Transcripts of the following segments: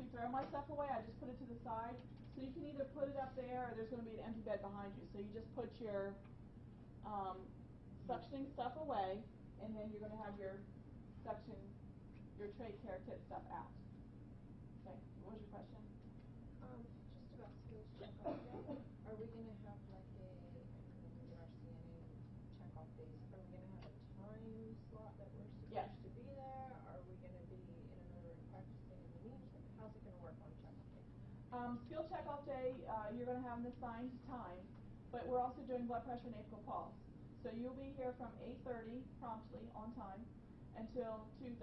actually throw my stuff away. I just put it to the side. So you can either put it up there or there's going to be an empty bed behind you. So you just put your um, suctioning stuff away and then you're going to have your suction, your trach care kit stuff out. Okay, what was your question? Um, just about skills checkoff day, are we gonna have like a, when we get our CNA checkoff days, are we gonna have a time slot that we're Yes. supposed to be there? Are we gonna be in another room practicing in the meantime? How's it gonna work on checkoff day? Um, skill checkoff day, uh, you're going to have an assigned time, but we're also doing blood pressure and apical pulse. So you'll be here from 8:30 promptly on time until 2:30.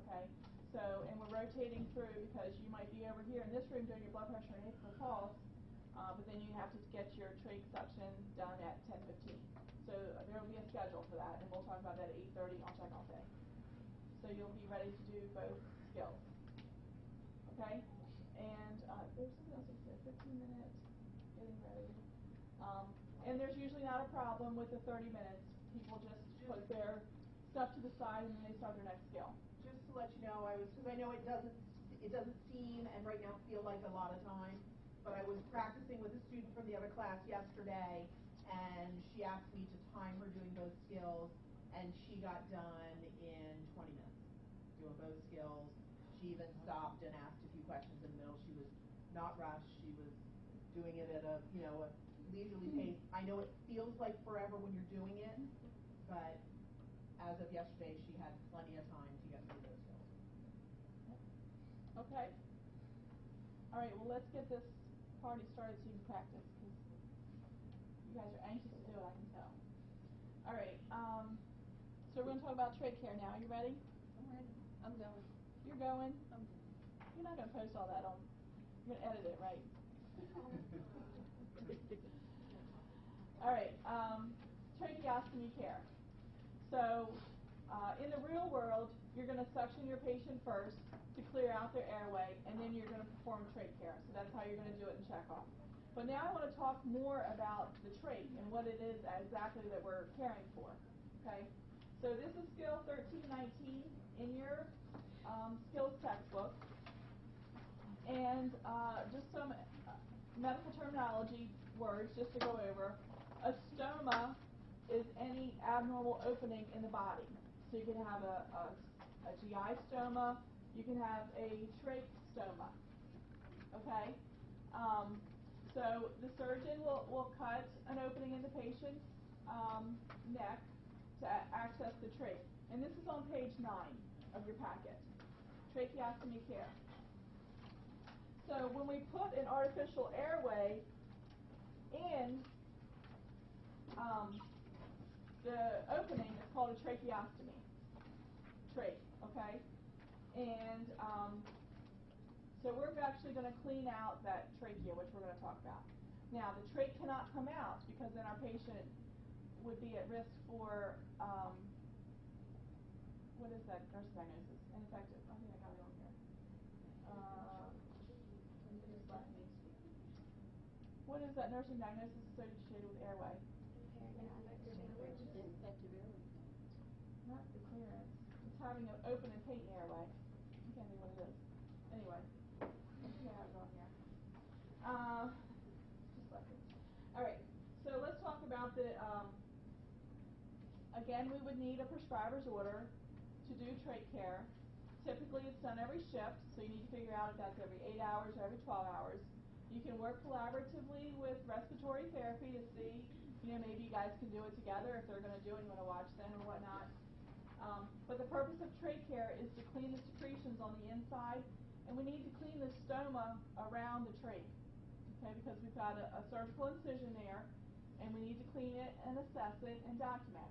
Okay. So and we're rotating through because you might be over here in this room doing your blood pressure and apical pulse, uh, but then you have to get your trach suction done at 10:15. So there will be a schedule for that, and we'll talk about that at 8:30 on checkoff day. So you'll be ready to do both skills. Okay? And uh, there's something else I said, 15 minutes, getting ready. Um, and there's usually not a problem with the 30 minutes. People just put their stuff to the side and then they start their next skill. Just to let you know, I was, because I know it doesn't, it doesn't seem and right now feel like a lot of time, but I was practicing with a student from the other class yesterday, and she asked me to time her doing both skills, and she got done in twenty minutes, doing both skills. She even stopped and asked a few questions in the middle. She was not rushed. She was doing it at a, you know, a leisurely pace. I know it feels like forever when you're doing it, but as of yesterday, she had plenty of time to get through those skills. Okay? All right, well, let's get this party started so you can practice because you guys are anxious to do it, I can tell. All right, um, so we're going to talk about trach care now. You ready? I'm ready. I'm going. You're going? I'm You're not going to post all that on, you're going to edit it, right? All right, um, tracheostomy care. So, uh, in the real world, you're going to suction your patient first to clear out their airway, and then you're going to perform trach care. So that's how you're going to do it in checkoff. But now I want to talk more about the trach and what it is exactly that we're caring for. Okay? So this is skill 1319 in your um, skills textbook. And uh, just some uh, medical terminology words just to go over. A stoma is any abnormal opening in the body. So you can have a, a, a GI stoma, you can have a trach stoma. Okay? Um, so the surgeon will, will cut an opening in the patient's um, neck to access the trach. And this is on page 9 of your packet. Tracheostomy care. So when we put an artificial airway in um, the opening, is called a tracheostomy. Trach, okay? And um, so we're actually going to clean out that trachea, which we're going to talk about. Now, the trach cannot come out because then our patient would be at risk for um, what is that nurse diagnosis? Ineffective. I think I got it on here. Uh, what is that nursing diagnosis associated with airway? Infective airway. Not the having an open and patent airway. I can't think what it is. Anyway, I have on here. Uh, just like. All right. So let's talk about the. Um, again, we would need a prescriber's order to do trach care. Typically, it's done every shift, so you need to figure out if that's every eight hours or every 12 hours. You can work collaboratively with respiratory therapy to see, you know, maybe you guys can do it together if they're going to do it, you want to watch them or whatnot. Um, but the purpose of trach care is to clean the secretions on the inside, and we need to clean the stoma around the trach, okay, because we've got a, a surgical incision there, and we need to clean it and assess it and document.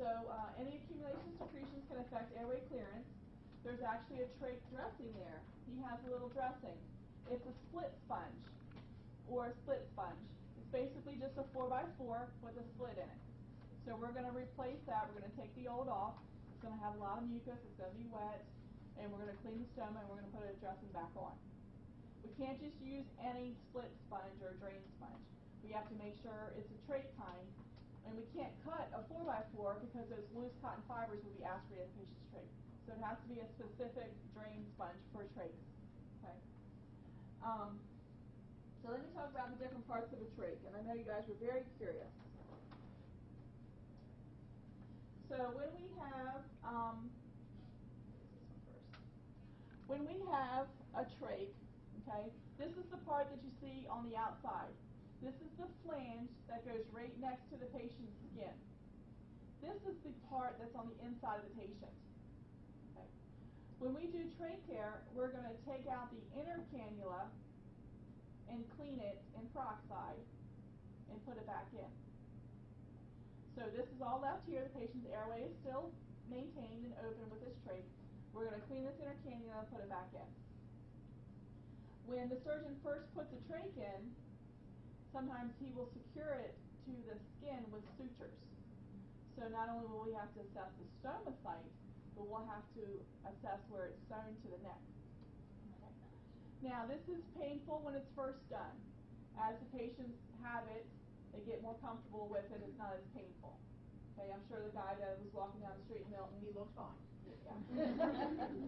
So uh, any accumulation of secretions can affect airway clearance. There's actually a trach dressing there. He has a little dressing. It's a split sponge or a split sponge. It's basically just a 4x4 with a slit in it. So we're going to replace that. We're going to take the old off. It's going to have a lot of mucus. It's going to be wet. And we're going to clean the stoma and we're going to put a dressing back on. We can't just use any split sponge or drain sponge. We have to make sure it's a trach kind. And we can't cut a 4x4 because those loose cotton fibers will be aspirated in the patient's trach. So it has to be a specific drain sponge for trachs. Um, so let me talk about the different parts of a trach, and I know you guys were very curious. So when we have, um. When we have a trach, okay, this is the part that you see on the outside. This is the flange that goes right next to the patient's skin. This is the part that's on the inside of the patient. Okay. When we do trach care, we're going to take out the inner cannula and clean it in peroxide and put it back in. So this is all left here. The patient's airway is still maintained and open with this trach. We're going to clean this inner cannula and put it back in. When the surgeon first puts the trach in, sometimes he will secure it to the skin with sutures. So not only will we have to assess the stoma site, but we'll have to assess where it's sewn to the neck. Okay. Now this is painful when it's first done. As the patients have it, they get more comfortable with it, it's not as painful. Okay, I'm sure the guy that was walking down the street in Milton, He looks fine. yeah.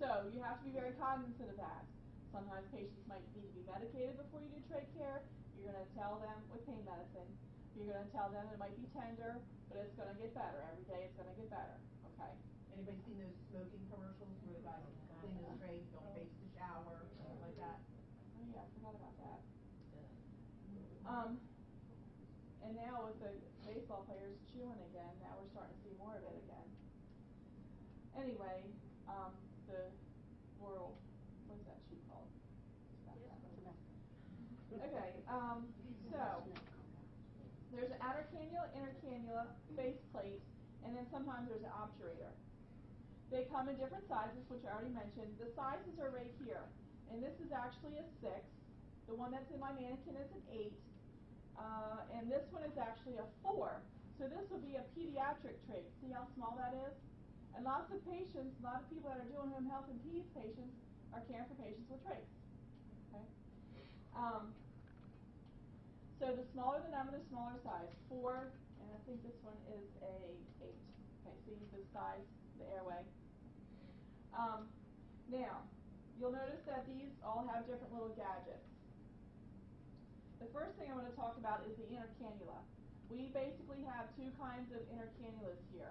so you have to be very cognizant of that. Sometimes patients might need to be medicated before you do trach care. You're going to tell them with pain medicine. You're going to tell them it might be tender, but it's going to get better. Every day it's going to get better. Okay? Anybody seen those smoking commercials where the guys clean the trach, don't face the shower, stuff like that? Oh yeah, I forgot about that. Um, and now with the baseball players chewing again, now we're starting to see more of it again. Anyway, um, the oral, what's that shoe called? Okay, um, so there's an outer cannula, inner cannula, base plate, and then sometimes there's an obturator. They come in different sizes, which I already mentioned. The sizes are right here, and this is actually a six. The one that's in my mannequin is an eight, uh, and this one is actually a four. So this will be a pediatric trach. See how small that is? And lots of patients, a lot of people that are doing home health and peds patients are caring for patients with trachs. Okay. Um, so the smaller the number, the smaller size. Four, and I think this one is a eight. Okay, see the size, the airway. Um, now, you'll notice that these all have different little gadgets. The first thing I want to talk about is the inner cannula. We basically have two kinds of inner cannulas here.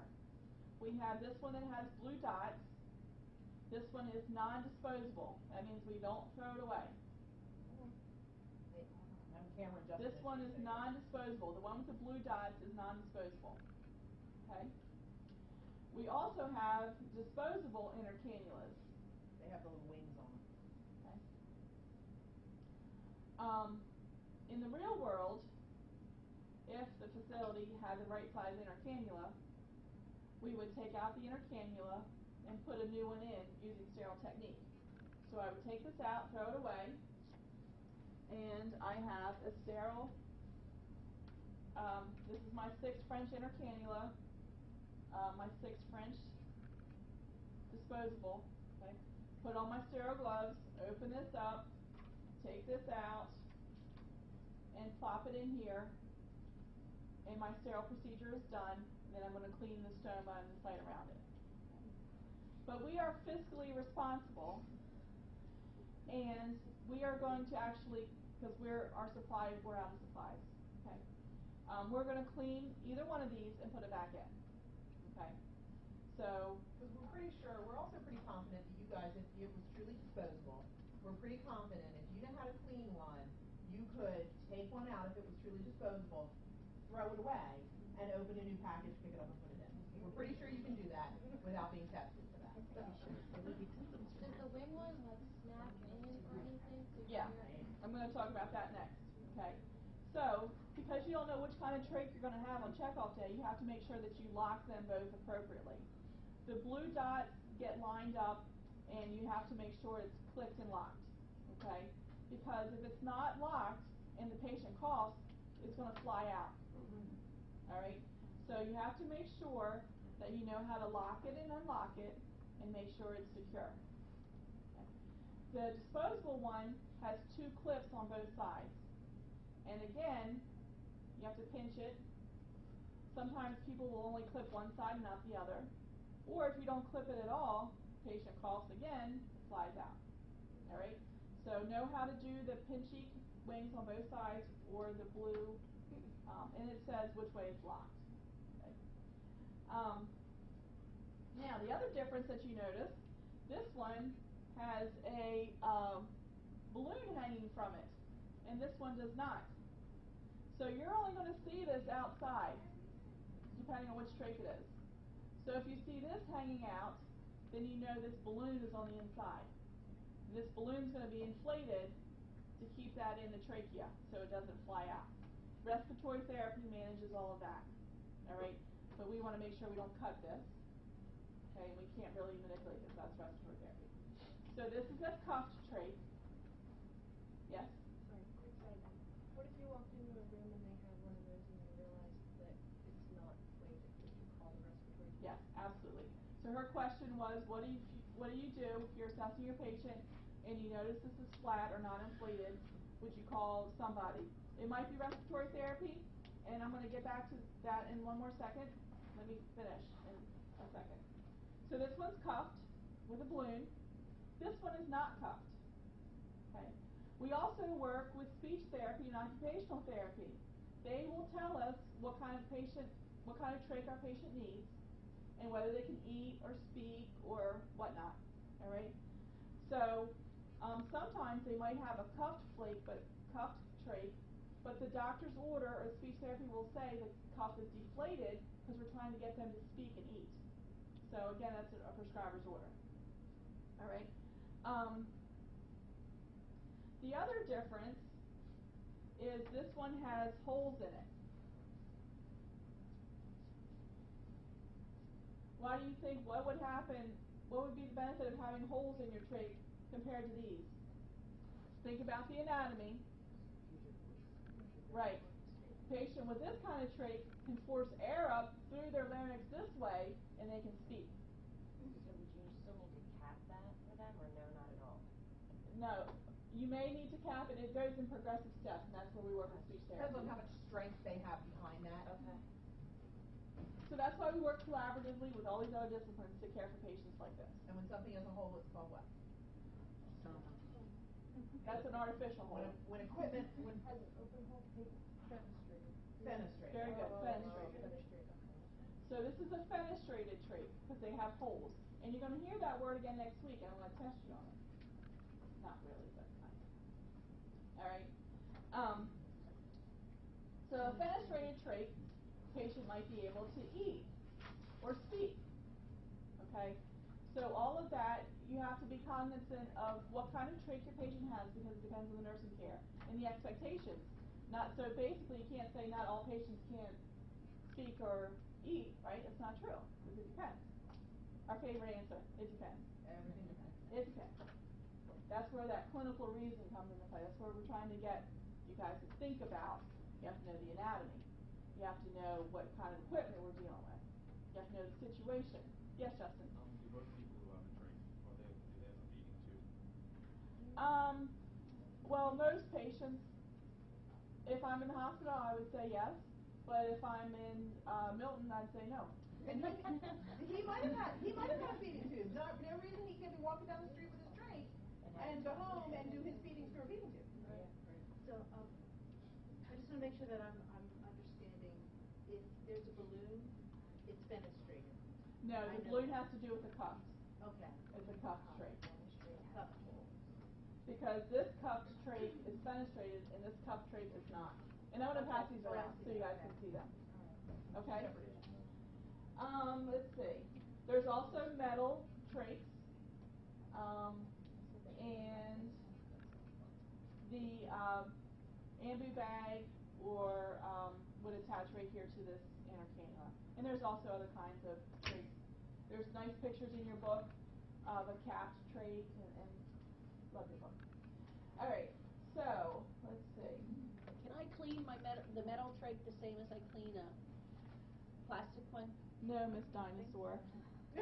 We have this one that has blue dots. This one is non-disposable. That means we don't throw it away. On camera, Justin. This one is non-disposable. The one with the blue dots is non-disposable. Okay? We also have disposable inner cannulas. They have the little wings on them. Okay? Um, in the real world, if the facility had the right size inner cannula, we would take out the inner cannula and put a new one in using sterile technique. So I would take this out, throw it away, and I have a sterile, um, this is my six French inner cannula, uh, my six French disposable, okay? Put on my sterile gloves, open this up, take this out, and plop it in here, and my sterile procedure is done, then I'm going to clean the stoma and the site around it. But we are fiscally responsible, and we are going to actually, because we're our supply, we're out of supplies. Okay, um, we're going to clean either one of these and put it back in. Okay, so Because we're pretty sure, we're also pretty confident that you guys, if it was truly disposable, we're pretty confident if you know how to clean one, you could take one out if it was truly disposable, throw it away, and open a new package, pick it up and put it in. We're pretty sure you can do that without being tested for that. Does the wing one like snap in or anything? Yeah. I'm going to talk about that next. Okay. So, because you don't know which kind of trach you're going to have on checkoff day, you have to make sure that you lock them both appropriately. The blue dots get lined up, and you have to make sure it's clicked and locked. Okay. Because if it's not locked and the patient coughs, it's going to fly out. Mm-hmm. All right. So you have to make sure that you know how to lock it and unlock it, and make sure it's secure. The disposable one has two clips on both sides. And again, you have to pinch it. Sometimes people will only clip one side and not the other. Or if you don't clip it at all, patient coughs again, it flies out. All right? So know how to do the pinchy wings on both sides or the blue, um, and it says which way it's locked. Okay. Um, now the other difference that you notice, this one has a um, balloon hanging from it, and this one does not. So you're only going to see this outside, depending on which trach it is. So if you see this hanging out, then you know this balloon is on the inside. This balloon's going to be inflated to keep that in the trachea so it doesn't fly out. Respiratory therapy manages all of that. All right, but we want to make sure we don't cut this. Okay, and we can't really manipulate this. That's respiratory therapy. So this is a cuffed trach. Yes. Sorry, quick side. What if you walked into a room and they had one of those and you realized that it's not inflated? Would you call the respiratory? Yes, absolutely. So her question was, what do you what do you do if you're assessing your patient and you notice this is flat or not inflated? Would you call somebody? It might be respiratory therapy, and I'm going to get back to that in one more second. Let me finish in a second. So this one's cuffed with a balloon. This one is not cuffed. Okay. We also work with speech therapy and occupational therapy. They will tell us what kind of patient, what kind of trach our patient needs and whether they can eat or speak or whatnot. All right. So um, sometimes they might have a cuffed flake, but cuffed trach, but the doctor's order or speech therapy will say the cuff is deflated because we're trying to get them to speak and eat. So again, that's a, a prescriber's order. All right. Um, the other difference is this one has holes in it. Why do you think, what would happen, what would be the benefit of having holes in your trach compared to these? Think about the anatomy. Right. Patient with this kind of trach can force air up through their larynx this way and they can speak. So would you still need to cap that for them, or no, not at all? No, you may need to cap it. It goes in progressive steps, and that's where we work with speech therapy. Depends on how much strength they have behind that. Okay. So that's why we work collaboratively with all these other disciplines to care for patients like this. And when something has a hole, it's called what? That's an artificial one. when equipment, when Has an open hole, pa- fenestrated. fenestrated. Very good, Oh, fenestrated. So this is a fenestrated trach because they have holes. And you're going to hear that word again next week, and I'm going to test you on it. Not really, but kind of. All right. Um, so a fenestrated trach, patient might be able to eat or speak. Okay. So all of that, you have to be cognizant of what kind of trach your patient has because it depends on the nursing care and the expectations. Not so basically, you can't say not all patients can't speak or eat, right? It's not true because it depends. Our favorite answer, it depends. Everything depends. It depends. That's where that clinical reason comes into play. That's where we're trying to get you guys to think about. You have to know the anatomy. You have to know what kind of equipment we're dealing with. You have to know the situation. Yes, Justin. Um, do most people who have a trach, or they, do they have a feeding tube? Um, well, most patients, if I'm in the hospital, I would say yes. But if I'm in uh, Milton, I'd say no. And he, he might have had, he might have had feeding tube. No, no reason he can't be walking down the street with his trach and go home and do his feedings through a feeding tube. Right. right. So, um, I just wanna make sure that I'm, I'm understanding, if there's a balloon, it's fenestrated. No, the balloon has to do with the cuffs. Okay. It's a cuff trach. Cup hole. Because this cuffed trach is fenestrated and this cuff trach is not. And I'm gonna pass these around so you guys can see them. Okay? Um, let's see. There's also metal trachs. Um, and the um, ambu bag or um, would attach right here to this inner cannula. And there's also other kinds of trachs. There's nice pictures in your book of a capped trach and, and love your book. All right, so let's see. Can I clean my metal, the metal trach the same as I clean a plastic one? No, Miss Dinosaur.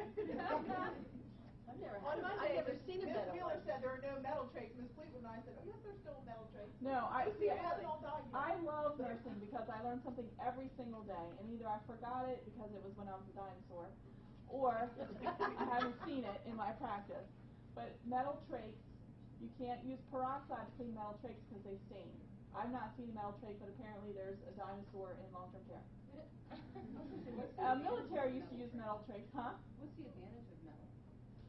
I've never On had, Monday, I've never seen a Miss metal Wheeler one. said there are no metal trachs. Miss Fleetwood and I said, oh yes, there's still metal trachs. No, I But see. it all. I love nursing because I learn something every single day, and either I forgot it because it was when I was a dinosaur, or I haven't seen it in my practice. But metal trachs You can't use peroxide to clean metal trachs because they stain. I've not seen a metal trach, but apparently there's a dinosaur in long-term care. Uh, military used to use metal trachs, huh? What's the advantage of metal?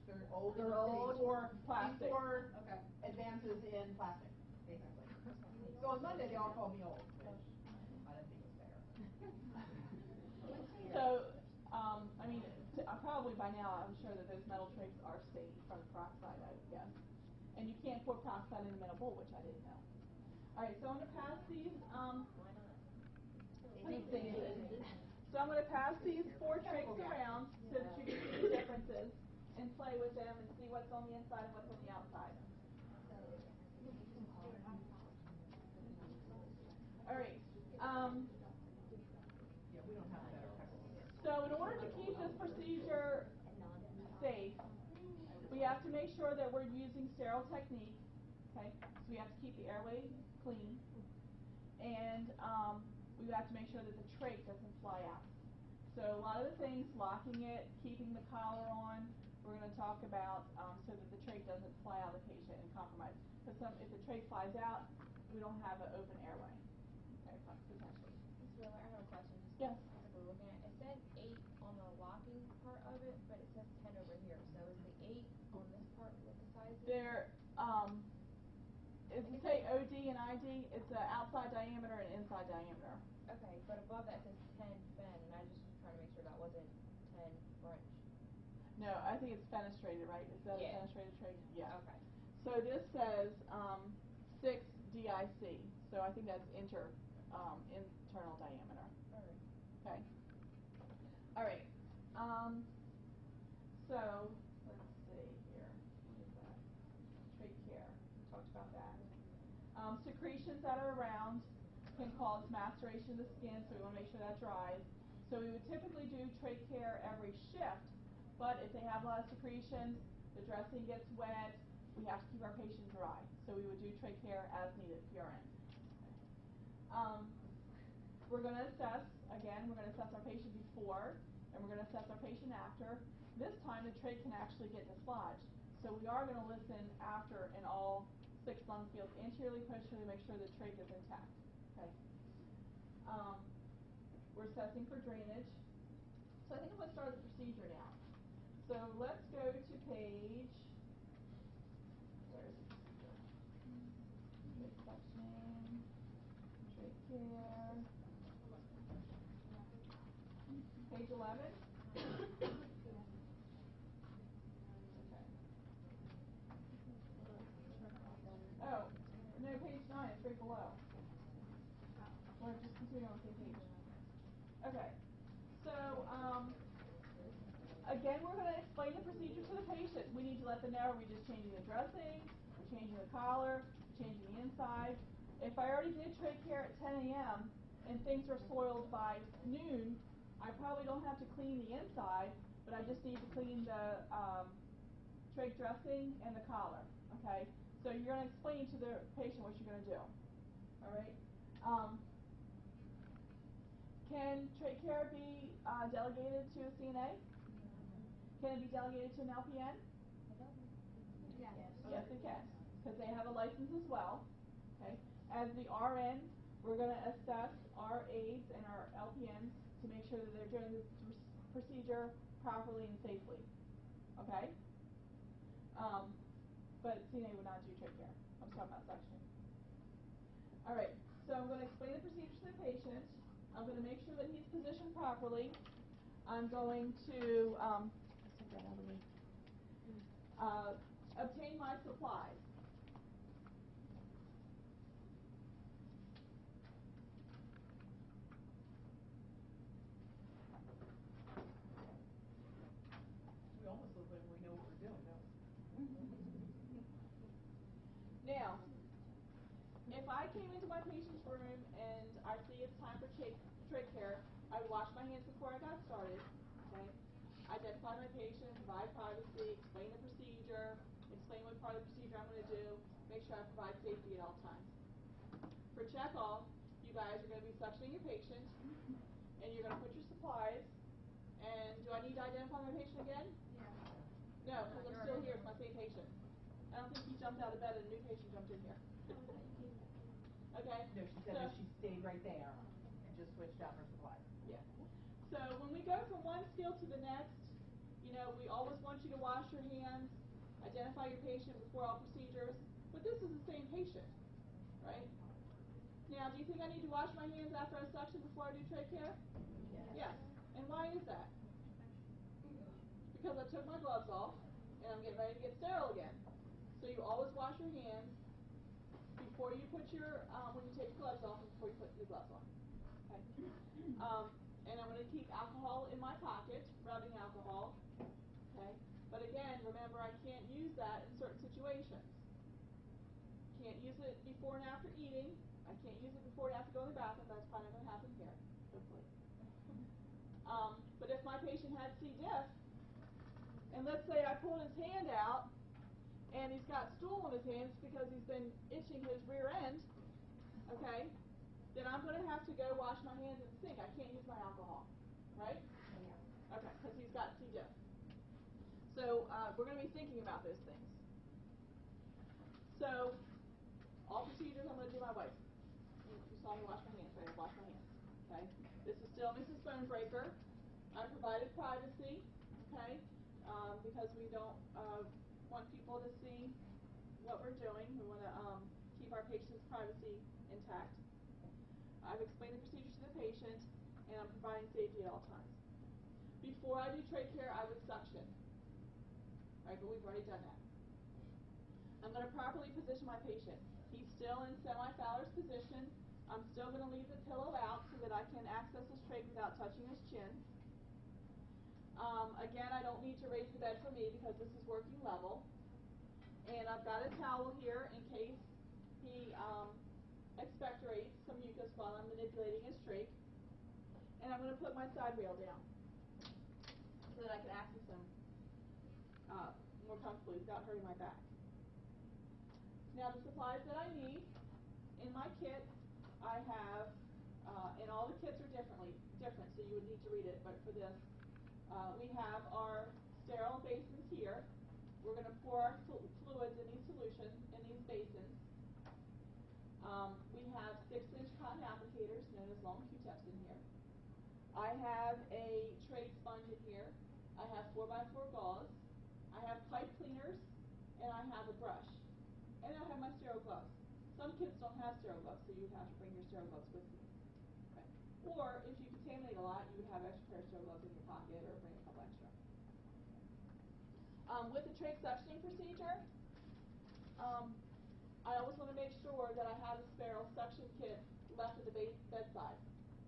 They're older, They're old, before, plastic. before Okay. advances in plastic, basically. So on Monday, they all call me old, which I don't think is fair. So, um, I mean, t- uh, probably by now, I'm sure that those metal trachs are stained from the peroxide, I would guess. And you can't pour peroxide in a metal bowl, which I didn't know. All right, so I'm gonna pass these, um, Why not? so I'm gonna pass these four trachs around so that you can see the differences and play with them and see what's on the inside and what's on the outside. All right, um, Yeah, we don't have a better technical here. So in order to keep this procedure safe, we have to make sure that we're using sterile technique, okay? So we have to keep the airway clean. And um, we have to make sure that the trach doesn't fly out. So a lot of the things, locking it, keeping the collar on, we're going to talk about um, so that the trach doesn't fly out of the patient and compromise. Because some, if the trach flies out, we don't have an open airway, okay, potentially. Ms. Wheeler, I have a question, Yes. 19, it's an outside diameter and inside diameter. Okay, but above that says 10 fen, and I just was trying to make sure that wasn't 10 French. No, I think it's fenestrated, right? Is that yeah. a fenestrated trach? Yeah. Okay. So this says um, 6 DIC, so I think that's inter, um, internal diameter. That are around can cause maceration of the skin, so we wanna make sure that dries. So we would typically do trach care every shift, but if they have a lot of secretions, the dressing gets wet, we have to keep our patient dry. So we would do trach care as needed, PRN. Um, we're gonna assess, again, we're gonna assess our patient before, and we're gonna assess our patient after. This time, the trach can actually get dislodged. So we are gonna listen after in all six lung fields, anteriorly, posteriorly, make sure the trach is intact, okay? Um, we're assessing for drainage. So I think I'm gonna start the procedure now. So let's go to page, where is the procedure? Trach suctioning, trach care. Page eleven? Okay. Oh, no, page nine, it's right below. Or just continue on the same page. Okay, so, um, again, we're gonna explain the procedure to the patient. Them know we're just changing the dressing, we're changing the collar, changing the inside. If I already did trach care at ten AM and things are soiled by noon, I probably don't have to clean the inside, but I just need to clean the, um, trach dressing and the collar, okay? So you're gonna explain to the patient what you're gonna do, all right? Um, can trach care be uh, delegated to a CNA? Can it be delegated to an LPN? Yes, it can, because they have a license as well, okay? As the RN, we're gonna assess our aides and our LPNs to make sure that they're doing pr- procedure properly and safely, okay? Um, but CNA would not do trach care, I'm talking about suction. All right, so I'm gonna explain the procedure to the patient. I'm gonna make sure that he's positioned properly. I'm going to, um. Uh, obtain my supplies. We almost look like we know what we're doing, don't we? Now, if I came into my patient's room and I see it's time for trach, trach care, I would wash my hands before I got started, okay? Identify my patient, provide privacy, explain the procedure, explain what part of the procedure I'm gonna do, make sure I provide safety at all times. For check-off, you guys are gonna be suctioning your patient, and you're gonna put your supplies, and do I need to identify my patient again? Yeah. No, because I'm still here, it's my same patient. I don't think he jumped out of bed and a new patient jumped in here. Okay? No, she said So- that she stayed right there and just switched out her supplies. Yeah. So when we go from one skill to the next, you know, we always want you to wash your hands, identify your patient before all procedures, but this is the same patient, right? Now, do you think I need to wash my hands after I suction before I do trach care? Yes. And why is that? Because I took my gloves off and I'm getting ready to get sterile again. So you always wash your hands before you put your, um, when you take your gloves off and before you put your gloves on. Okay? Um, and I'm going to keep alcohol in my pocket, rubbing alcohol. Okay? But again, remember I can't use that in certain situations. Can't use it before and after eating. I can't use it before and after going to the bathroom. That's probably not going to happen here, hopefully. Um, but if my patient had C. diff, and let's say I pulled his hand out, and he's got stool on his hands because he's been itching his rear end, okay, then I'm going to have to go wash my hands in the sink. I can't use my alcohol, right? Okay, because he's got C. diff. So uh, we're going to be thinking about those things. So all procedures I'm going to do my way. You saw me wash my hands, right? I wash my hands. Okay. This is still Mrs. Bonebreaker. I provided privacy, okay, um, because we don't uh, want people to see what we're doing. We want to um, keep our patient's privacy intact. I've explained the procedure to the patient, and I'm providing safety at all times. Before I do trach care, I would suction. Right, but we've already done that. I'm going to properly position my patient. Still in semi-Fowler's position. I'm still going to leave the pillow out so that I can access his trach without touching his chin. Um, again, I don't need to raise the bed for me because this is working level. And I've got a towel here in case he um, expectorates some mucus while I'm manipulating his trach. And I'm going to put my side rail down so that I can access him uh, more comfortably without hurting my back. Now the supplies that I need in my kit, I have, uh, and all the kits are differently different, so you would need to read it. But for this, uh, we have our sterile basins here. We're going to pour our flu- fluids in these solutions in these basins. Um, we have six-inch cotton applicators, known as long Q-tips, in here. I have a trach sponge in here. I have 4x4 gauze. I have pipe cleaners, and I have a brush. And I have my sterile gloves. Some kids don't have sterile gloves, so you have to bring your sterile gloves with you. Okay. Or if you contaminate a lot, you would have extra pair of sterile gloves in your pocket or bring a couple extra. Um, with the trach suctioning procedure, um, I always want to make sure that I have a sterile suction kit left at the bedside.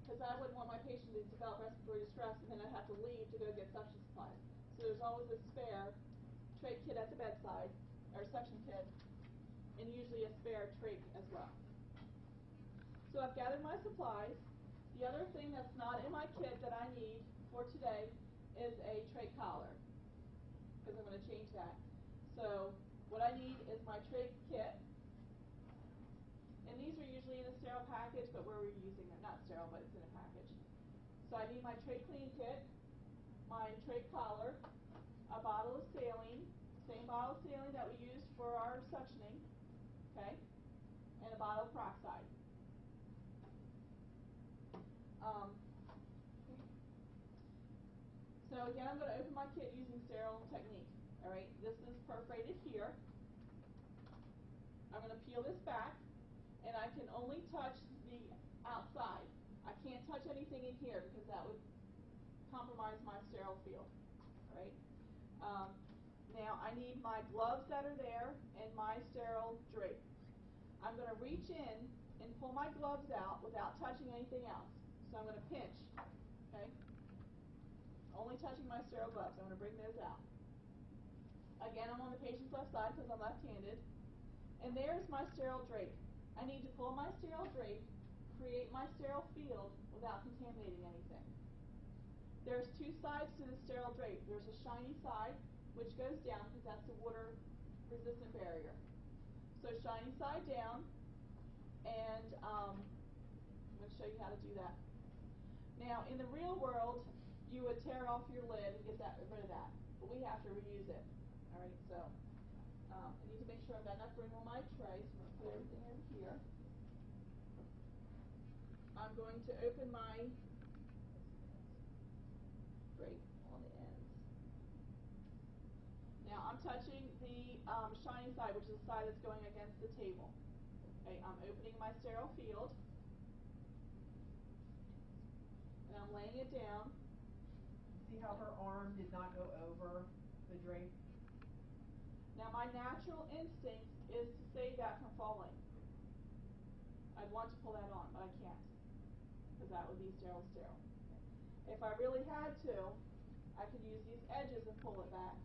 Because I wouldn't want my patient to develop respiratory distress and then I'd have to leave to go get suction supplies. So there's always a spare trach kit at the bedside, or suction kit, and usually a spare trach as well. So I've gathered my supplies. The other thing that's not in my kit that I need for today is a trach collar, because I'm going to change that. So what I need is my trach kit, and these are usually in a sterile package, but we're reusing them, not sterile, but it's in a package. So I need my trach clean kit, my trach collar, a bottle of saline, same bottle of saline that we used for our suctioning, okay, and a bottle of peroxide. Um, so again, I'm going to open my kit using sterile technique. All right, this is perforated here. I'm going to peel this back, and I can only touch the outside. I can't touch anything in here because that would compromise my sterile field. All right. Um, now I need my gloves that are there and my sterile drape. I'm going to reach in and pull my gloves out without touching anything else. So I'm going to pinch. Okay. Only touching my sterile gloves. I'm going to bring those out. Again, I'm on the patient's left side because I'm left-handed. And there's my sterile drape. I need to pull my sterile drape, create my sterile field without contaminating anything. There's two sides to the sterile drape. There's a shiny side, which goes down because that's the water resistant barrier. So shiny side down, and um, I'm going to show you how to do that. Now, in the real world, you would tear off your lid and get that rid of that, but we have to reuse it. All right, so um, I need to make sure I've got enough room on my tray, so I'm gonna put everything in here. I'm going to open my drape on the ends. Now, I'm touching the, um, shiny side, which is the side that's going against the table. Okay, I'm opening my sterile field. And I'm laying it down. See how her arm did not go over the drape? Now, my natural instinct is to save that from falling. I'd want to pull that on, but I can't, because that would be sterile sterile. If I really had to, I could use these edges and pull it back.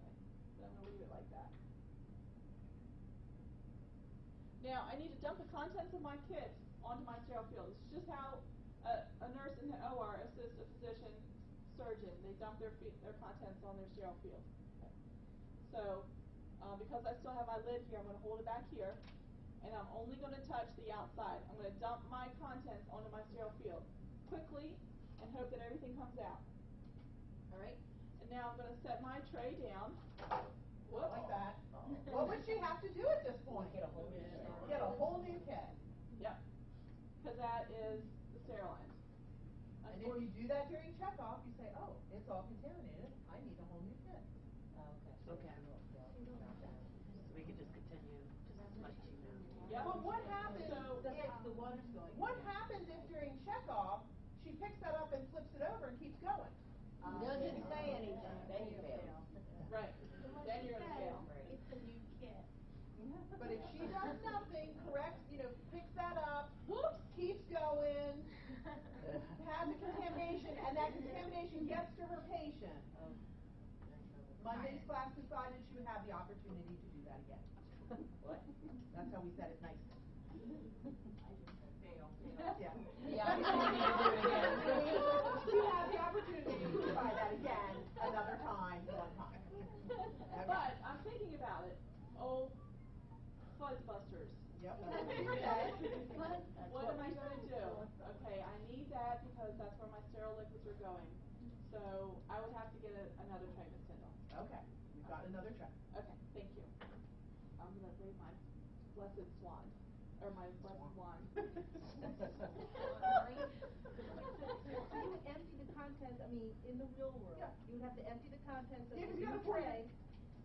Okay, But I'm gonna leave it like that. Now, I need to dump the contents of my kit onto my sterile field. Is just how a, a nurse in the OR assists a physician surgeon. They dump their, their contents on their sterile field. So, uh, because I still have my lid here, I'm going to hold it back here, and I'm only going to touch the outside. I'm going to dump my contents onto my sterile field quickly and hope that everything comes out. All right? And now I'm going to set my tray down. Whoops. Like that. What would she have to do at this point? Get a whole new kit. Get a whole new kit. Yep. Because that is the sterile. And if you do that during checkoff, you say, oh, it's all contaminated, I need a whole new kit. Oh, Okay. So we could just continue, just as much as you know. Yep. But what happens So- if, That's the water's going. what happens if during checkoff, she picks that up and flips it over and keeps going? Doesn't say anything. Then you fail. Right. Then you're going to fail. It's a new kit. But if she does nothing, corrects, you know, picks that up, Whoops. keeps going, has the contamination, and that contamination gets to her patient, Monday's class decided she would have the opportunity to do that again. What? That's how we said it nicely. Fail. Yeah. The opportunity to do it again. The opportunity to try that again, another time, one time. But I'm thinking about it. Oh, fuzzbusters. Yep, that's what you said. What am I going to do? Okay, I need that because that's where my sterile liquids are going. So I would have to get a, another tray, Ms. Tyndall. Okay, we've got another check. Okay, thank you. I'm gonna wave my blessed swan, or my blessed wand. So you would empty the contents, I mean, in the real world, Yeah. you would have to empty the contents of Yeah, the 'cause you new gotta pour it tray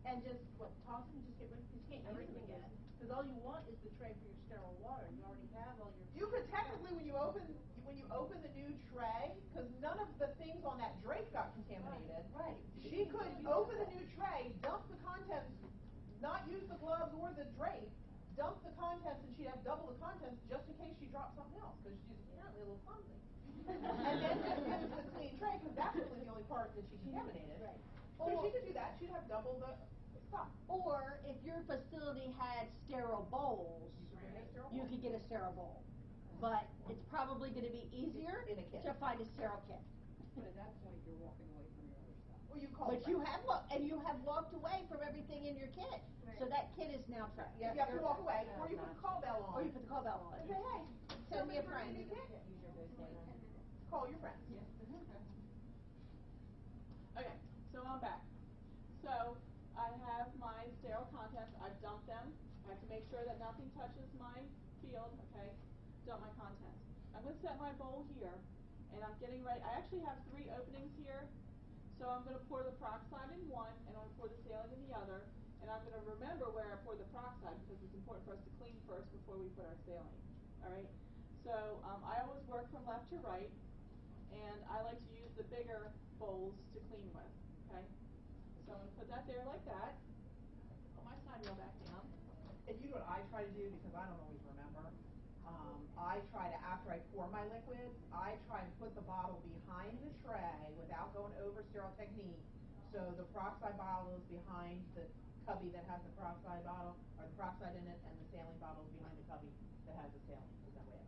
and just, what, toss them, just get rid, of you can't use them again. Cause all you want is the tray for your sterile water, you already have all your. You could technically, when you open, when you open the new tray, because none of the things on that drape got contaminated. Right. She could open the new tray, dump the contents, not use the gloves or the drape, dump the contents, and she'd have double the contents just in case she dropped something else, because she's apparently a little clumsy. And then just use the clean tray, because that's really the only part that she contaminated. Right. So she could do that, she'd have double the stuff. Or if your facility had sterile bowls, You could bring sterile you could get a sterile bowl. But it's probably gonna be easier In a kit. to find a sterile kit. But at that point, you're walking away from your other stuff. Or you call But you have, wa- and you have walked away from everything in your kit. So that kit is now trapped. You have to walk away, or you put the call bell on. Or you put the call bell on. And say, hey, Send me a friend. a new kit. Use your boost Call your friends. Okay, so I'm back. So I have my sterile contents, I've dumped them. I have to make sure that nothing touches my field, okay? Dump my contents. I'm gonna set my bowl here, and I'm getting ready, I actually have three openings here. So I'm gonna pour the peroxide in one, and I'm gonna pour the saline in the other. And I'm gonna remember where I poured the peroxide, because it's important for us to clean first before we put our saline, alright? So, um, I always work from left to right, and I like to use the bigger bowls to clean with, okay? So I'm gonna put that there like that, put my side rail back down. And you know what I try to do, because I don't always I try to, after I pour my liquid, I try and put the bottle behind the tray without going over sterile technique. So the peroxide bottle is behind the cubby that has the peroxide bottle, or the peroxide in it, and the saline bottle is behind the cubby that has the saline, is that way.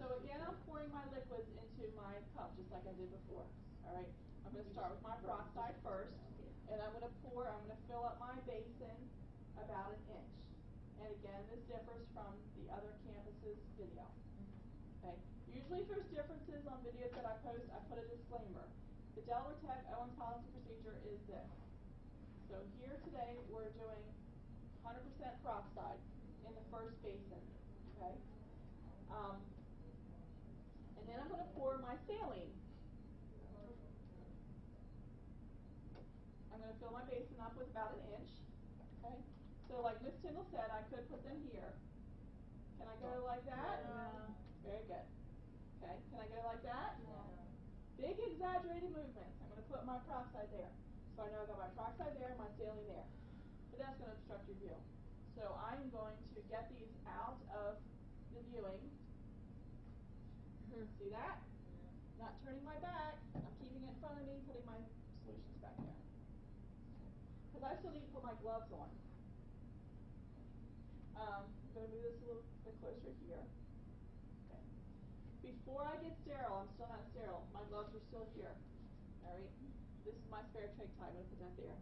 So again, I'm pouring my liquids into my cup, just like I did before, alright? I'm gonna start with my peroxide first, and I'm gonna pour, I'm gonna fill up my basin about an inch. And again, this differs from video, okay? Usually if there's differences on videos that I post, I put a disclaimer. The Delaware Tech Owens policy procedure is this. So here today, we're doing hundred percent peroxide in the first basin, okay? Um, and then I'm gonna pour my saline. I'm gonna fill my basin up with about an inch, okay? So like Miss Tyndall said, I could put them here. Go like that? No. Very good. Okay, can I go like that? Big exaggerated movements. I'm gonna put my peroxide there. So I know I've got my peroxide there, my saline there. But that's gonna obstruct your view. So I'm going to get these out of the viewing. See that? Not turning my back. I'm keeping it in front of me, putting my solutions back there. Because I still need to put my gloves on. Um, I'm gonna move this a little bit closer here. Okay. Before I get sterile, I'm still not sterile. My gloves are still here. All right. This is my spare trach. I'm gonna put that there.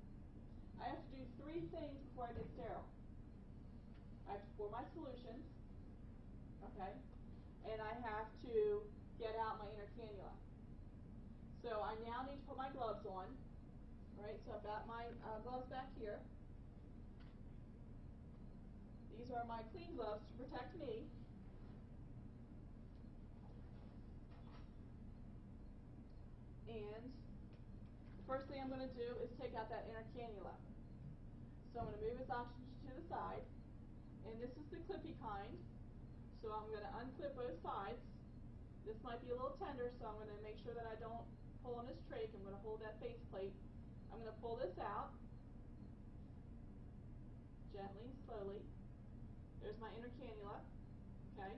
I have to do three things before I get sterile. I have to pour my solutions. Okay. And I have to get out my inner cannula. So I now need to put my gloves on. All right. So I've got my uh, gloves back here. These are my clean gloves to protect me. And first thing I'm going to do is take out that inner cannula. So I'm going to move its oxygen to the side. And this is the clippy kind. So I'm going to unclip both sides. This might be a little tender, so I'm going to make sure that I don't pull on this trach. I'm going to hold that face plate. I'm going to pull this out gently slowly. There's my inner cannula, okay?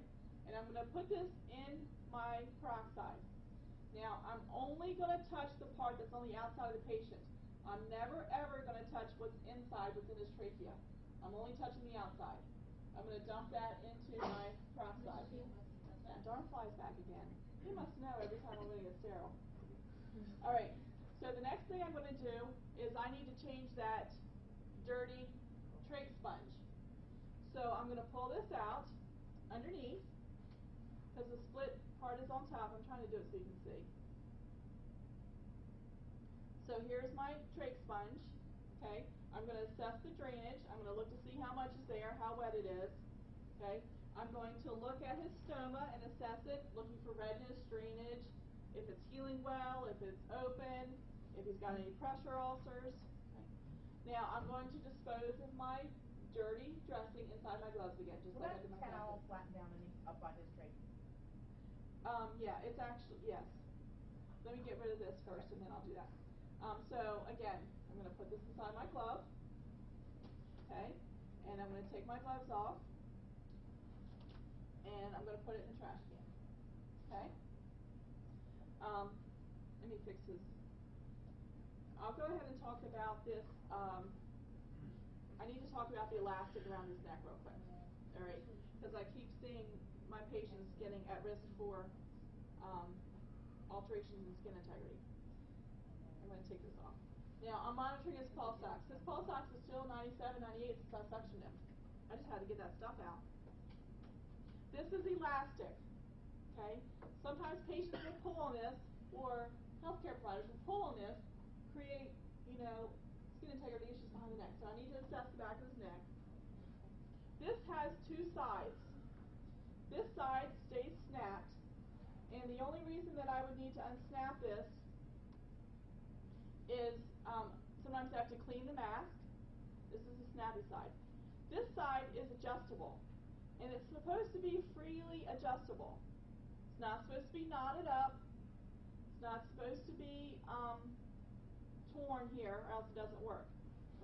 And I'm going to put this in my peroxide. Now, I'm only going to touch the part that's on the outside of the patient. I'm never, ever going to touch what's inside, what's in his trachea. I'm only touching the outside. I'm going to dump that into my peroxide. That darn fly's back again. You must know every time I'm going to get sterile. All right, so the next thing I'm going to do is I need to change that dirty trach sponge. So I'm going to pull this out underneath because the split part is on top. I'm trying to do it so you can see. So here's my trach sponge. Okay, I'm going to assess the drainage. I'm going to look to see how much is there, how wet it is. Okay, I'm going to look at his stoma and assess it, looking for redness, drainage, if it's healing well, if it's open, if he's got any pressure ulcers. Okay. Now I'm going to dispose of my dirty dressing inside my gloves again, just Will like I did my towel classes. flatten down any, up by his trach? Um, yeah, it's actually, yes. Let me get rid of this first and then I'll do that. Um, so again, I'm going to put this inside my glove. Okay. And I'm going to take my gloves off. And I'm going to put it in the trash can. Okay. Um, let me fix this. I'll go ahead and talk about this. Um, I need to talk about the elastic around his neck real quick. All right. Because I keep seeing my patients getting at risk for um, alterations in skin integrity. Take this off. Now, I'm monitoring his pulse ox. His pulse ox is still 97, 98 since I suctioned him. I just had to get that stuff out. This is elastic, okay? Sometimes patients will pull on this, or healthcare providers will pull on this, create, you know, skin integrity issues behind the neck. So I need to assess the back of his neck. This has two sides. This side stays snapped, and the only reason that I would need to unsnap this is um, sometimes I have to clean the mask. This is the snappy side. This side is adjustable, and it's supposed to be freely adjustable. It's not supposed to be knotted up. It's not supposed to be um, torn here, or else it doesn't work.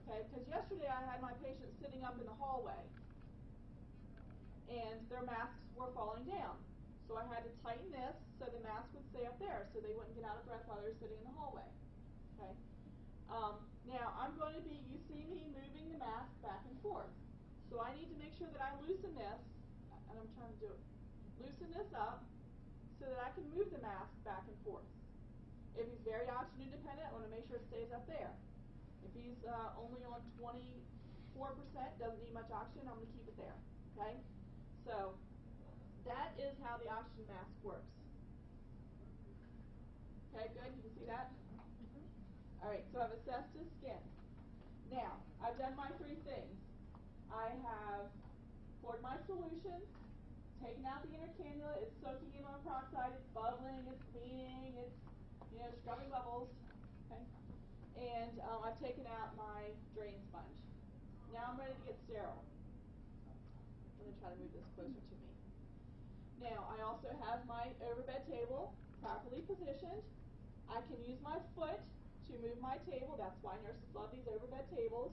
Okay? Because yesterday I had my patient sitting up in the hallway, and their masks were falling down. So I had to tighten this so the mask would stay up there, so they wouldn't get out of breath while they were sitting in the hallway. Um, now I'm going to be. You see me moving the mask back and forth. So I need to make sure that I loosen this, and I'm trying to do it. Loosen this up so that I can move the mask back and forth. If he's very oxygen dependent, I want to make sure it stays up there. If he's uh, only on 24%, doesn't need much oxygen, I'm going to keep it there. Okay. So that is how the oxygen mask works. Okay, good. You can see that. All right, so I've assessed his skin. Now, I've done my three things. I have poured my solution, taken out the inner cannula, it's soaking in on peroxide, it's bubbling, it's cleaning, it's, you know, scrubbing bubbles, okay? And, um, I've taken out my drain sponge. Now I'm ready to get sterile. I'm gonna try to move this closer to me. Now, I also have my overbed table properly positioned. I can use my foot to move my table. That's why nurses love these overbed tables.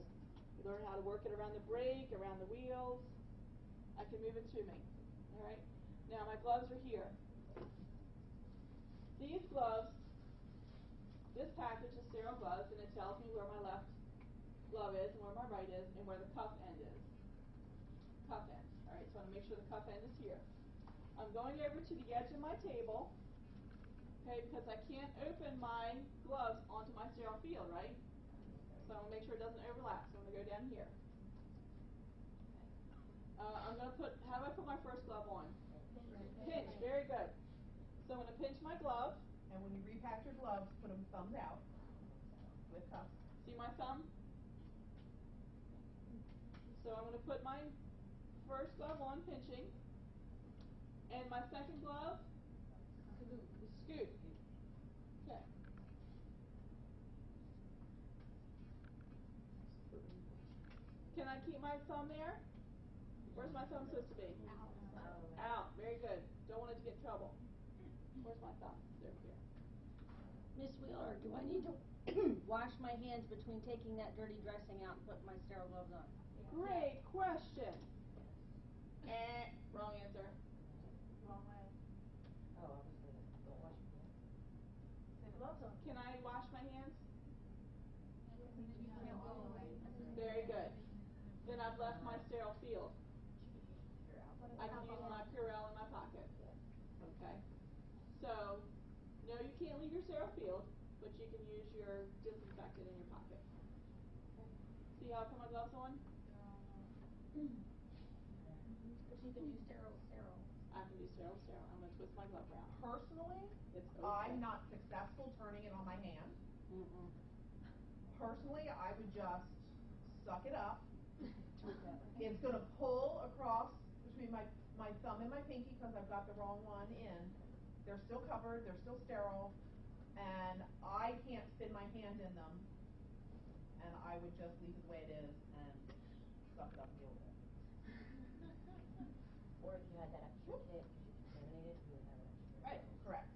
You learn how to work it around the brake, around the wheels. I can move it to me. All right. Now my gloves are here. These gloves, this package is sterile gloves, and it tells me where my left glove is and where my right is and where the cuff end is. Cuff end. All right. So I want to make sure the cuff end is here. I'm going over to the edge of my table, okay, because I can't open my gloves onto my sterile field, right? So I want to make sure it doesn't overlap. So I'm going to go down here. Uh, I'm going to put, how do I put my first glove on? Pinch, very good. So I'm going to pinch my glove. And when you repack your gloves, put them thumbs out with cuffs. See my thumb? So I'm going to put my first glove on, pinching. And my second glove? Scoop. Okay. Can my thumb there? Where's my thumb supposed to be? Out. Out. Very good. Don't want it to get in trouble. Where's my thumb? It's over here. Miss Wheeler, do I need to wash my hands between taking that dirty dressing out and putting my sterile gloves on? Great question. Eh, wrong answer. Wrong way. Oh, obviously, don't wash your hands. Say gloves on. Can I wash my hands? Very good. Then I've left my sterile field. I can use my Purell in my pocket. Okay. So, your sterile field, but you can use your disinfectant in your pocket. See how I put my gloves on? But you can do sterile, sterile. I can do sterile, sterile. I'm gonna twist my glove around. Personally, It's okay. I'm not successful turning it on my hand. Mm-mm. Personally, I would just suck it up. It's gonna pull across between my, my thumb and my pinky because I've got the wrong one in. They're still covered, they're still sterile, and I can't spin my hand in them. And I would just leave it the way it is and suck it up and deal with it. Or if you had that extra kit, because you contaminated, you would have an extra. Right. Correct.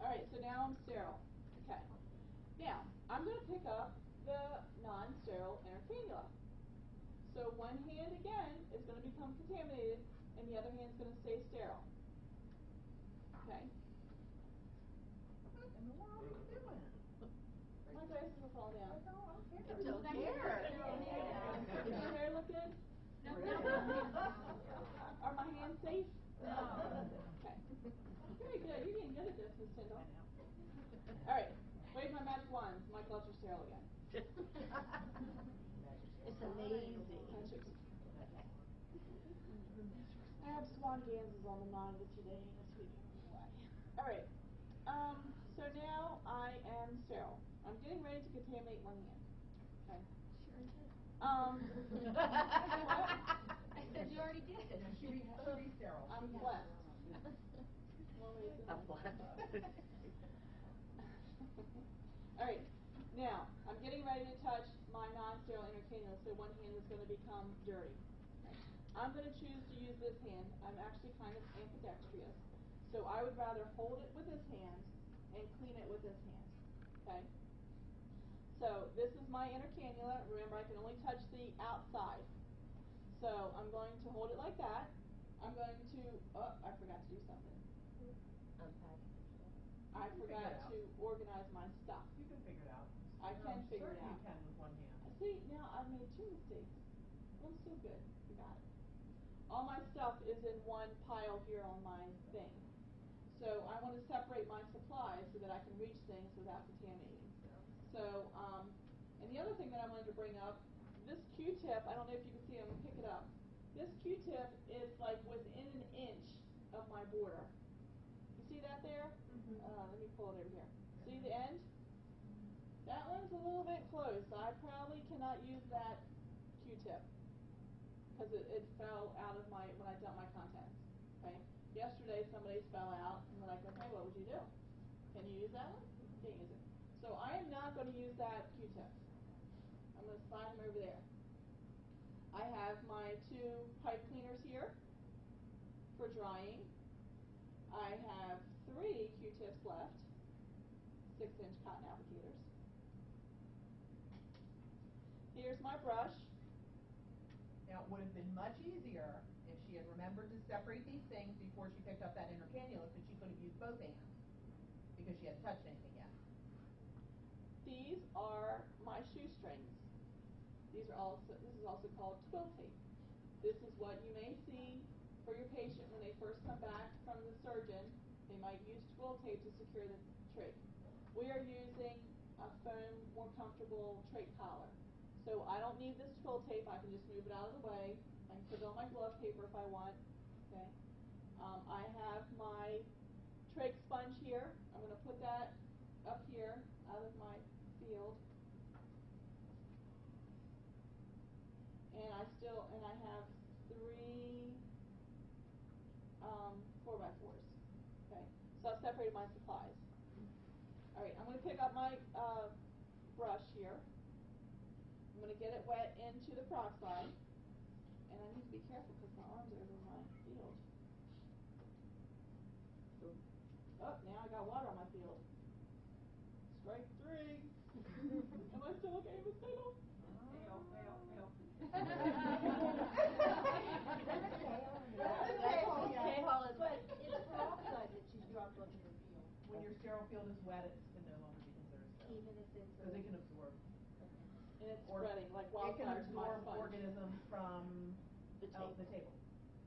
All right, so now I'm sterile. Okay. Now, I'm going to pick up the non-sterile inner cannula. So one hand again is going to become contaminated, and the other hand is going to stay sterile. Okay. What in the world are you doing? My glasses will fall down. I don't care. It's okay. Does my hair look good? Are my hands safe? Okay. Very good. You're getting good at this, Miss Tyndall. All right. Wave my magic wands. My gloves are sterile again. It's amazing. Magic. I have swan dances on the monitor today this week. All right. Um. So now I am sterile. I'm getting ready to contaminate one hand. Okay. Sure did. Um. I said you already did. She re, she re-sterile. I'm blessed. One reason. I'm blessed. All right. Now, I'm getting ready to touch my non-sterile inner cannula, so one hand is going to become dirty. I'm going to choose to use this hand. I'm actually kind of ambidextrous, so I would rather hold it with this hand and clean it with this hand. Okay. So this is my inner cannula. Remember, I can only touch the outside. So I'm going to hold it like that. I'm going to. Oh, I forgot to do something. Unpack. I You can figure forgot to organize my stuff. You can figure it out. I can I'm figure it certain out. you can with one hand. See, now I've made two mistakes. I'm still good. We got it. All my stuff is in one pile here on my thing. So I want to separate my supplies so that I can reach things without contaminating. So, um, and the other thing that I wanted to bring up, this Q-tip, I don't know if you can see, I'm gonna pick it up. This Q-tip is like within an inch of my border. You see that there? Mhm. Uh, let me pull it over here. See the end? That one's a little bit close. I probably cannot use that because it, it fell out of my when I dumped my contents. Okay. Yesterday somebody's fell out and we're like, okay, what would you do? Can you use that one? Can't use it. So I am not going to use that Q-tip. I'm going to slide them over there. I have my two pipe cleaners here for drying. I have three Q-tips left, six inch cotton applicators. Here's my brush. It would have been much easier if she had remembered to separate these things before she picked up that inner cannula, because she could have used both hands, because she hadn't touched anything yet. These are my shoestrings. These are also this is also called twill tape. This is what you may see for your patient when they first come back from the surgeon. They might use twill tape to secure the trach. We are using a foam, more comfortable trach collar. So I don't need this twill tape. I can just move it out of the way. I can put it on my glove paper if I want. Okay. Um, I have my trach sponge here. I'm going to put that up here out of my field. And I still, and I have three um, four by fours. Okay, so I've separated my supplies. All right, I'm going to pick up my uh, brush here. I'm going to get it wet into the peroxide. And I need to be careful because my arms are over my field. Oh, now I got water on my field. Strike three. Am I still okay, Miss Tatum? Fail, fail, fail. Okay, Hollis. But it's peroxide that she's dropped onto her field, When your sterile field is wet, it can no longer be considered sterile, even if it's. because it can absorb. And it's Or- spreading like It can wildfire to my absorb organisms from The out the table,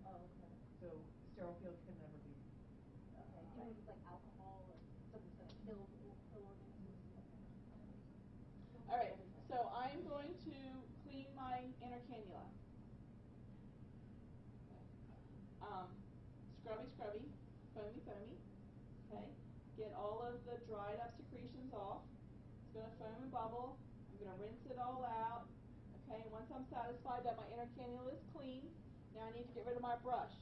Oh, okay. so sterile field can never be. Okay, even if it's like alcohol or something's gonna kill, kill organisms. All right, so I'm going to clean my inner cannula. Um, scrubby, scrubby, foamy, foamy. Okay, get all of the dried up secretions off. It's going to foam and bubble. I'm going to rinse it all out. Okay, and once I'm satisfied that my inner cannula is clean, now I need to get rid of my brush.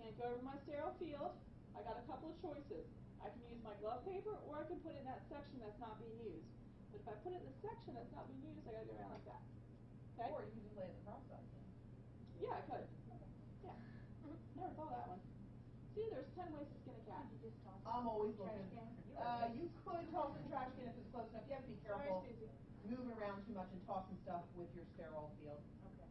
Can't go over my sterile field. I got a couple of choices. I can use my glove paper or I can put it in that section that's not being used. But if I put it in the section that's not being used, I gotta go around like that. Okay? Or you can just lay it in the peroxide. Yeah, I could. Yeah. Never thought that one. See, there's ten ways to skin a cat. You just toss I'm always looking. Uh, you could toss in the trash can if it's close enough. You have to be Sorry, careful Moving around too much and tossing stuff with your sterile field. Okay.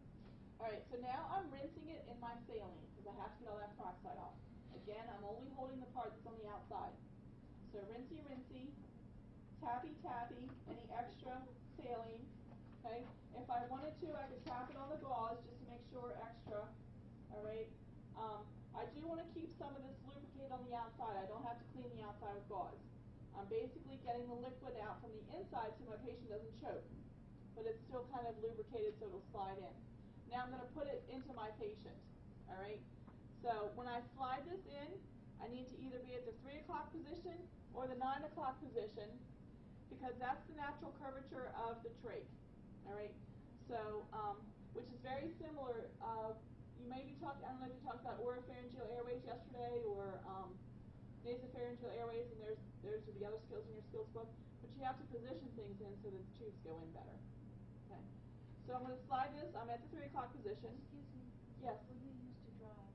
All right, so now I'm rinsing it in my saline because I have to get all that peroxide off. Again, I'm only holding the part that's on the outside. So rinsey, rinsey, tappy, tappy, any extra saline. Okay, if I wanted to, I could tap it on the gauze just to make sure extra. All right. Um, I do want to keep some of this lubricated on the outside. I don't have to clean the outside with gauze. I'm basically getting the liquid out from the inside so my patient doesn't choke, but it's still kind of lubricated so it'll slide in. Now I'm going to put it into my patient. All right. So when I slide this in, I need to either be at the three o'clock position or the nine o'clock position because that's the natural curvature of the trach. All right. So, um, which is very similar. Uh, you may be talking. I don't know if you talked about oropharyngeal airways yesterday or um, nasopharyngeal airways, and there's there's the other skills in your skills book. But you have to position things in so that the tubes go in better. Okay. So I'm going to slide this. I'm at the three o'clock position. Excuse me. Yes. What do you use to dry?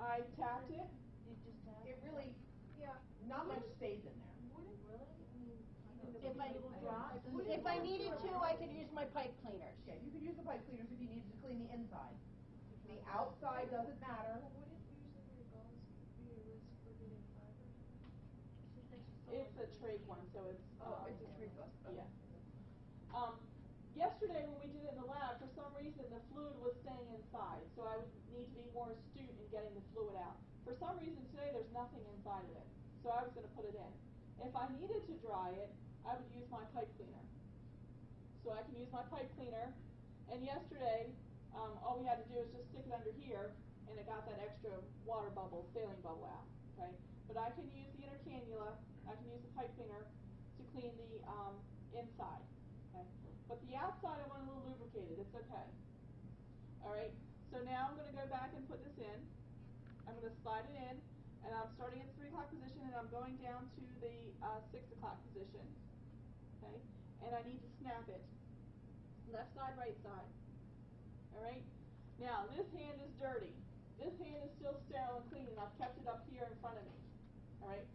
I tapped it. You just tap? It really, Yeah. not much stays in there. Would it really? I mean, If I, little if I needed to, I could use my pipe cleaners. Yeah, you could use the pipe cleaners if you needed to clean the inside. The outside doesn't matter. Well, would it usually your gauze be a risk for getting fiber? It's a trach one, so it's. Oh, um, it's a three plus. Yeah. Um, yesterday when we did it in the lab, for some reason the fluid was staying inside, so I would need to be more astute in getting the fluid out. For some reason today there's nothing inside of it, so I was going to put it in. If I needed to dry it, I would use my pipe cleaner. So I can use my pipe cleaner, and yesterday um, all we had to do was just stick it under here, and it got that extra water bubble, saline bubble out. Okay, but I can use the inner cannula. I can use the pipe cleaner to clean the um, inside. But the outside I want a little lubricated, it's okay. Alright, so now I'm gonna go back and put this in. I'm gonna slide it in, and I'm starting at the three o'clock position and I'm going down to the uh, six o'clock position. Okay, and I need to snap it. Left side, right side. Alright? Now, this hand is dirty. This hand is still sterile and clean, and I've kept it up here in front of me. Alright?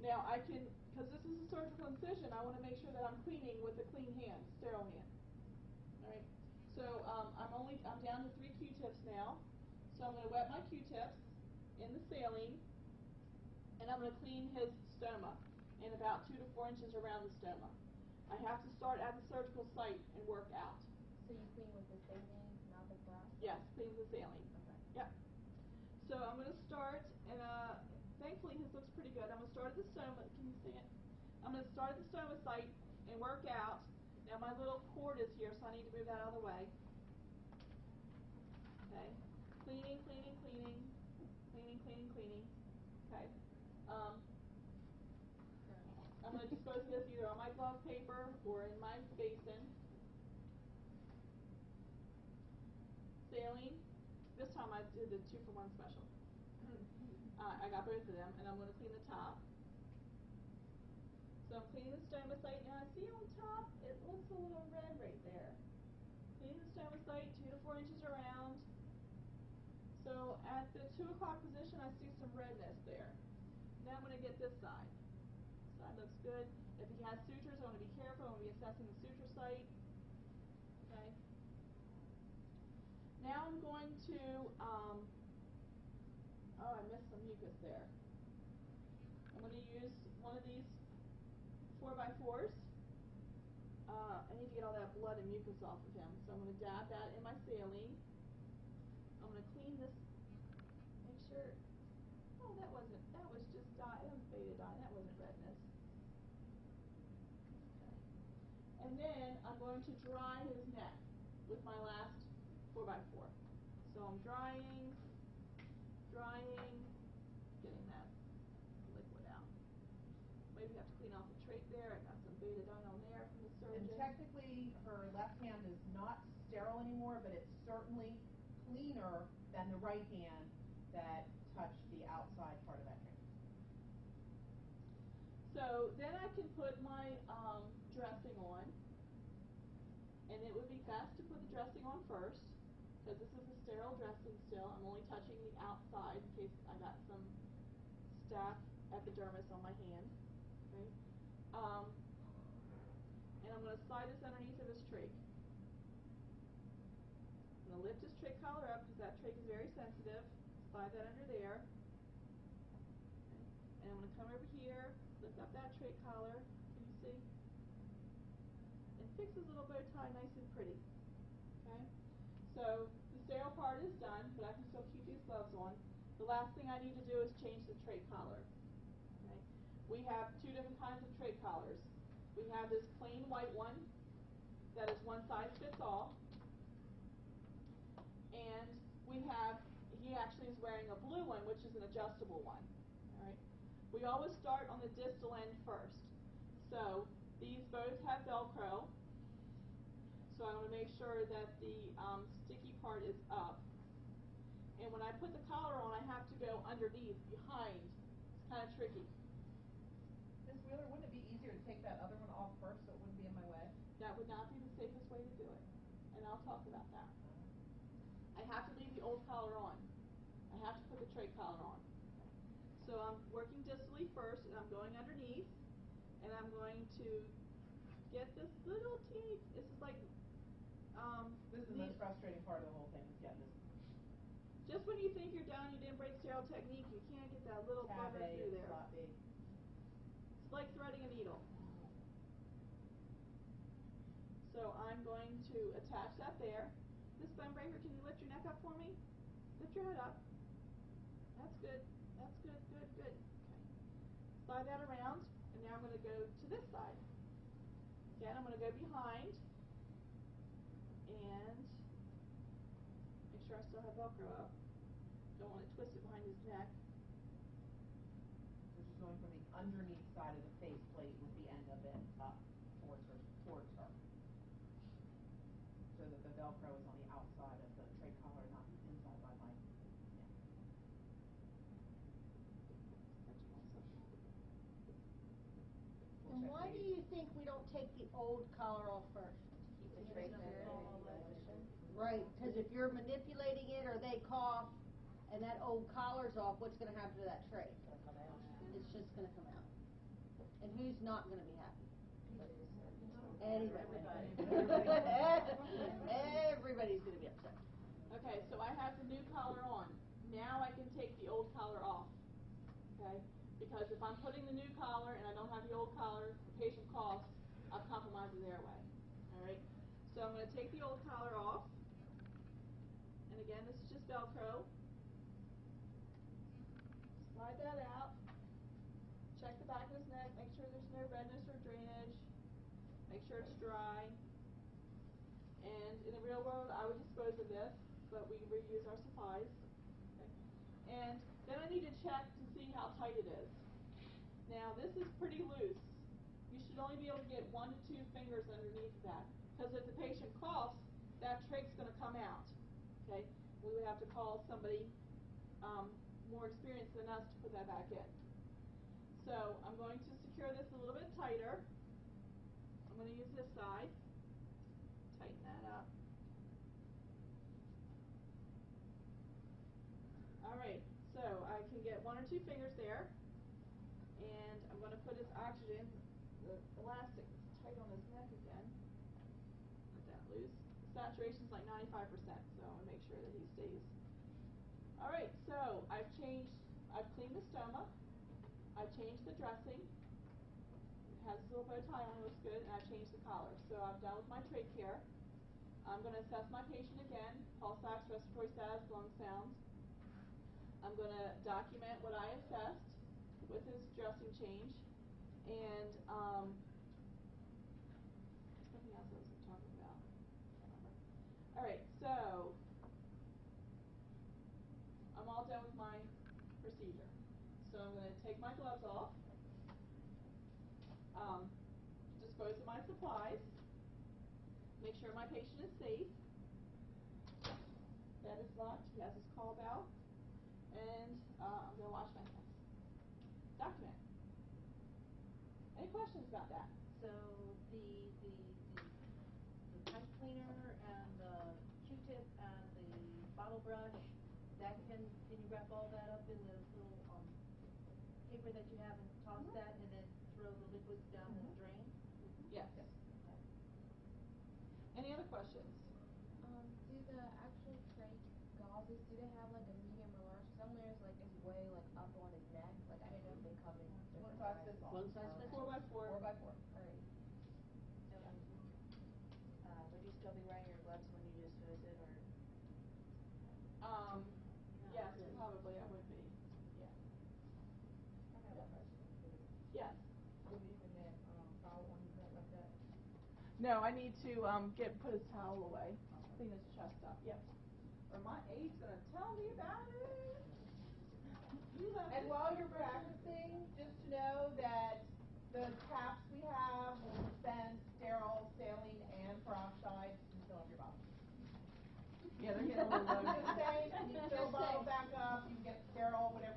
Now, I can, because this is a surgical incision, I want to make sure that I'm cleaning with a clean hand, sterile hand. Alright? So, um, I'm only, I'm down to three Q-tips now. So I'm going to wet my Q-tips saline, and I'm going to clean his stoma in about two to four inches around the stoma. I have to start at the surgical site and work out. So you clean with the saline, not the glass? Yes, clean with the saline. Okay. Yep. So I'm going to start, and uh, thankfully his looks pretty good. I'm going to start at the stoma. Can you see it? I'm going to start at the stoma site and work out. Now my little cord is here, so I need to move that out of the way. Okay. Cleaning, cleaning, cleaning, cleaning, cleaning, cleaning. Okay. Um, I'm going to dispose of this either on my glove paper or in my basin. Saline. This time I did the two for one special. Of them, and I'm going to clean the top. So I'm cleaning the stoma site. Now I see on top it looks a little red right there. Cleaning the stoma site two to four inches around. So at the two o'clock position, I see some redness there. Now I'm going to get this side. Side looks good. If he has sutures, I want to be careful. I want to be assessing the suture site. Okay. Now I'm going to, um, oh, I missed some mucus there. I'm going to use one of these 4 by 4s Uh, I need to get all that blood and mucus off of him. So I'm going to dab that in my saline. I'm going to clean this, make sure, oh, that wasn't, that was just dye, that was betadine, that wasn't redness. Okay. And then I'm going to dry his neck with my last 4 by 4 So I'm drying, drying, getting that liquid out. Maybe have to clean off the trach there. I got some betadine on there from the surgeon. And technically, her left hand is not sterile anymore, but it's certainly cleaner than the right hand that touched the outside part of that trach. So then I can put my um, dressing on, and it would be best to put the dressing on first, because this is a sterile dressing still. I'm only touching the outside in case I got some staph epidermis on my hand. Okay? Um, and I'm going to slide this underneath of his trach. I'm going to lift his trach collar up because that trach is very sensitive. Slide that under there. Okay. And I'm going to come over here, lift up that trach collar. Can you see? And fix his little bow tie nice and pretty. Okay? So the sterile part is done, but I can still keep these gloves on. The last thing I need to do is change the trach collar. We have two different kinds of trach collars. We have this plain white one that is one size fits all. And we have, he actually is wearing a blue one, which is an adjustable one. All right. We always start on the distal end first. So these both have Velcro. So I want to make sure that the um, sticky part is up. And when I put the collar on, I have to go underneath, behind. It's kind of tricky. Ms. Wheeler, wouldn't it be easier to take that other one off first so it wouldn't be in my way? That would not be the safest way to do it. And I'll talk about that. I have to leave the old collar on. I have to put the trach collar on. So I'm working distally first, and I'm going underneath, and I'm going to get this little teeny, this is like, um, This is the most frustrating part of the whole thing, is getting this just when you think you're done, you didn't break sterile technique, you can't get that little tab bugger through there. slot B. It's like threading a needle. So I'm going to attach that there. This bone breaker, can you lift your neck up for me? Lift your head up. That's good. That's good, good, good. Okay. Slide that around, and now I'm going to go to this side. Again, I'm going to go behind and make sure I still have Velcro up. Don't want to twist it behind his neck. So she's going from the underneath side of the face plate with the end of it up towards her, towards her. Think we don't take the old collar off first? Keep the trach better. Right, cause if you're manipulating it or they cough and that old collar's off, what's gonna happen to that trach? It's just gonna come out. And who's not gonna be happy? Anybody. Everybody's gonna be upset. Okay, so I have the new collar on. Now I can take the old collar off. Because if I'm putting the new collar and I don't have the old collar, the patient coughs, I've compromised his airway. Alright? So I'm gonna take the old collar off. And again, this is just Velcro. Slide that out. Check the back of his neck, make sure there's no redness or drainage. Make sure it's dry. And in the real world, I would dispose of this, but we reuse our supplies. Okay. And then I need to check to see how tight it is. Now, this is pretty loose. You should only be able to get one to two fingers underneath that. Because if the patient coughs, that trach's going to come out. Okay? We would have to call somebody um, more experienced than us to put that back in. So I'm going to secure this a little bit tighter. I'm going to use this side. Tighten that up. Alright, so I can get one or two fingers there. 25%, so I want to make sure that he stays. All right, so I've changed, I've cleaned the stoma, I've changed the dressing, it has a little bit of time on it, looks good, and I've changed the collar. So I'm done with my trach care. I'm going to assess my patient again, pulse ox, respiratory status, lung sounds. I'm going to document what I assessed with his dressing change, and um, so I'm all done with my procedure. So I'm going to take my gloves off, um, dispose of my supplies, make sure my patient is safe. Bed is locked. He has his call bell, and uh, I'm going to wash my hands. Document. Any questions about that? So the, the, the, the pipe cleaner and the Q-tip and the bottle brush, that can, can you wrap all that up in the little, um, paper that you have and toss Mhm. that and then throw the liquids down the Mhm. drain? Yes. Any other questions? Um, do the actual trach gauzes, do they have like a medium or large? Some layers like is way like up on his neck. Like I didn't know if they come in different One size sizes. fits all. One size fits Four by four. Four by four. Alright. Um, uh, would you still be wearing your gloves when you dispose it or? Um, No. yes, probably I would be. Yeah. I have a question. Yes. Would you even that, um, foul one, is that like that? No, I need to um get put his towel away. Clean his chest up. Yes. Or my aide's gonna tell me about it. And while you're practicing, just to know that the caps we have will dispense sterile saline and peroxide to fill up your bottle. Yeah, they're getting a little loaded. just saying, you can fill Just bottle back up, you can get sterile, whatever